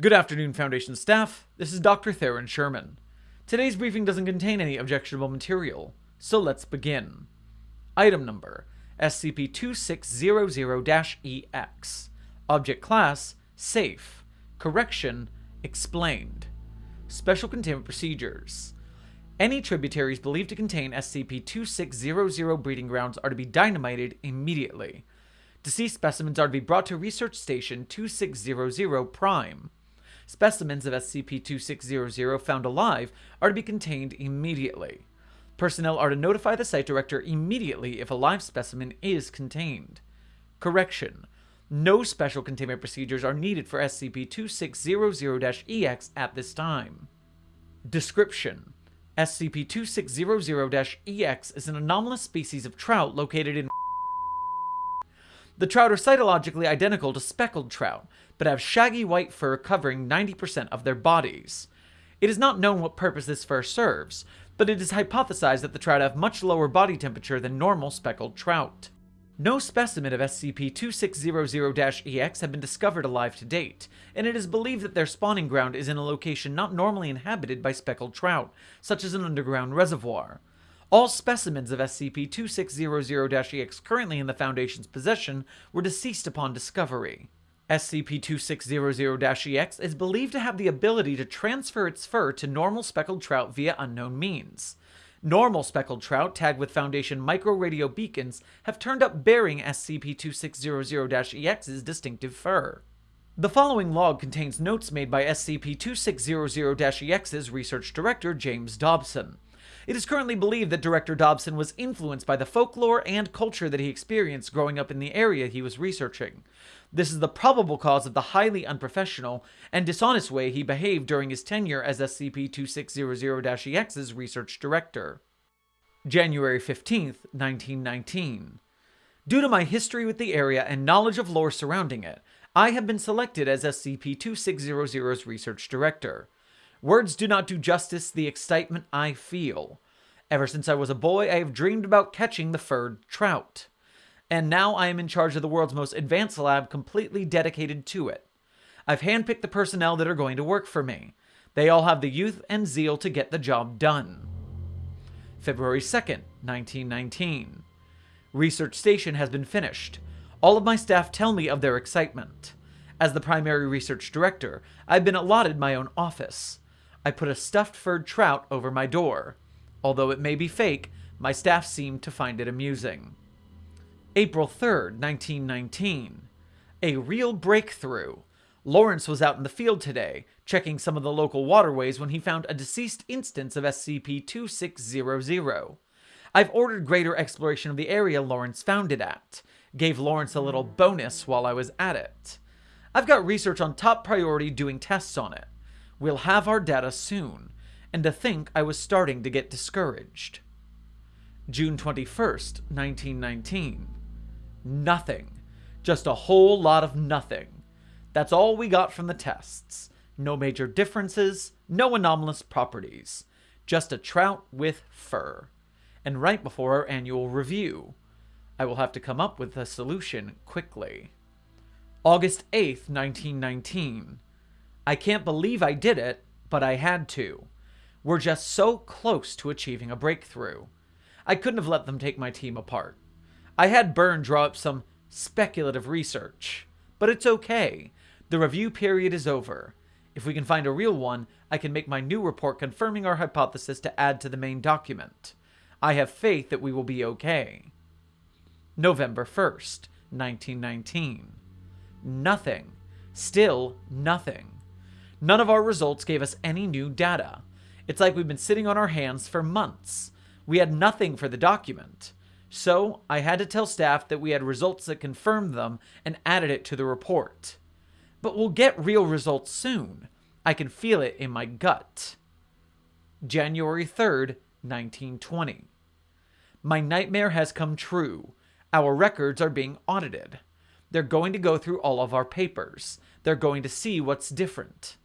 Good afternoon, Foundation staff. This is Dr. Theron Sherman. Today's briefing doesn't contain any objectionable material, so let's begin. Item number SCP-2600-EX Object Class Safe Correction Explained Special Containment Procedures Any tributaries believed to contain SCP-2600 breeding grounds are to be dynamited immediately. Deceased specimens are to be brought to Research Station 2600 Prime. Specimens of SCP-2600 found alive are to be contained immediately. Personnel are to notify the site director immediately if a live specimen is contained. Correction. No special containment procedures are needed for SCP-2600-EX at this time. Description. SCP-2600-EX is an anomalous species of trout located in the trout are cytologically identical to speckled trout, but have shaggy white fur covering 90% of their bodies. It is not known what purpose this fur serves, but it is hypothesized that the trout have much lower body temperature than normal speckled trout. No specimen of SCP-2600-EX have been discovered alive to date, and it is believed that their spawning ground is in a location not normally inhabited by speckled trout, such as an underground reservoir. All specimens of SCP-2600-EX currently in the Foundation's possession were deceased upon discovery. SCP-2600-EX is believed to have the ability to transfer its fur to normal speckled trout via unknown means. Normal speckled trout tagged with Foundation micro-radio beacons have turned up bearing SCP-2600-EX's distinctive fur. The following log contains notes made by SCP-2600-EX's research director James Dobson. It is currently believed that Director Dobson was influenced by the folklore and culture that he experienced growing up in the area he was researching. This is the probable cause of the highly unprofessional and dishonest way he behaved during his tenure as SCP-2600-EX's research director. January 15th, 1919. Due to my history with the area and knowledge of lore surrounding it, I have been selected as SCP-2600's research director. Words do not do justice the excitement I feel. Ever since I was a boy, I have dreamed about catching the furred trout. And now I am in charge of the world's most advanced lab completely dedicated to it. I've handpicked the personnel that are going to work for me. They all have the youth and zeal to get the job done. February 2nd, 1919. Research station has been finished. All of my staff tell me of their excitement. As the primary research director, I've been allotted my own office. I put a stuffed furred trout over my door. Although it may be fake, my staff seemed to find it amusing. April 3rd, 1919. A real breakthrough. Lawrence was out in the field today, checking some of the local waterways when he found a deceased instance of SCP-2600. I've ordered greater exploration of the area Lawrence found it at. Gave Lawrence a little bonus while I was at it. I've got research on top priority doing tests on it. We'll have our data soon, and to think I was starting to get discouraged. June 21st, 1919. Nothing. Just a whole lot of nothing. That's all we got from the tests. No major differences, no anomalous properties. Just a trout with fur. And right before our annual review. I will have to come up with a solution quickly. August 8th, 1919. I can't believe I did it, but I had to. We're just so close to achieving a breakthrough. I couldn't have let them take my team apart. I had Byrne draw up some speculative research. But it's okay. The review period is over. If we can find a real one, I can make my new report confirming our hypothesis to add to the main document. I have faith that we will be okay. November 1st, 1919. Nothing. Still nothing. None of our results gave us any new data. It's like we've been sitting on our hands for months. We had nothing for the document. So I had to tell staff that we had results that confirmed them and added it to the report. But we'll get real results soon. I can feel it in my gut. January 3rd, 1920. My nightmare has come true. Our records are being audited. They're going to go through all of our papers. They're going to see what's different.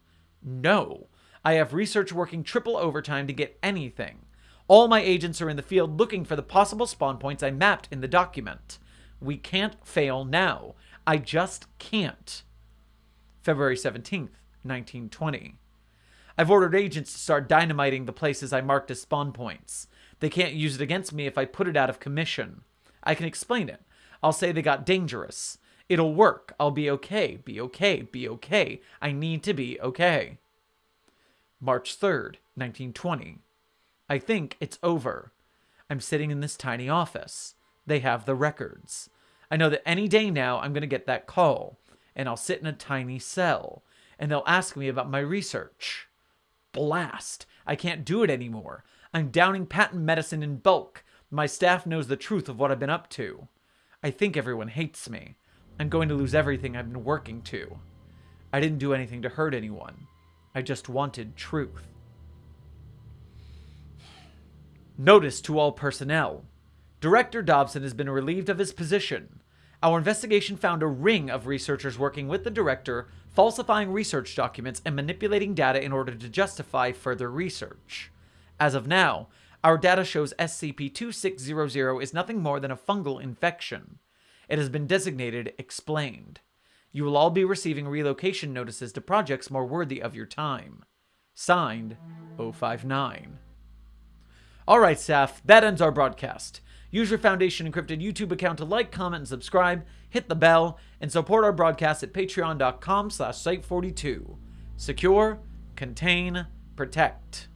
No. I have research working triple overtime to get anything. All my agents are in the field looking for the possible spawn points I mapped in the document. We can't fail now. I just can't. February 17th, 1920. I've ordered agents to start dynamiting the places I marked as spawn points. They can't use it against me if I put it out of commission. I can explain it. I'll say they got dangerous. It'll work. I'll be okay. Be okay. Be okay. I need to be okay. March 3rd, 1920. I think it's over. I'm sitting in this tiny office. They have the records. I know that any day now I'm going to get that call, and I'll sit in a tiny cell, and they'll ask me about my research. Blast! I can't do it anymore. I'm downing patent medicine in bulk. My staff knows the truth of what I've been up to. I think everyone hates me. I'm going to lose everything I've been working to. I didn't do anything to hurt anyone. I just wanted truth. Notice to all personnel. Director Dobson has been relieved of his position. Our investigation found a ring of researchers working with the director, falsifying research documents and manipulating data in order to justify further research. As of now, our data shows SCP-2600 is nothing more than a fungal infection. It has been designated explained. You will all be receiving relocation notices to projects more worthy of your time. Signed, 059. Alright, staff, that ends our broadcast. Use your Foundation Encrypted YouTube account to like, comment, and subscribe, hit the bell, and support our broadcast at patreon.com slash site42. Secure, contain, protect.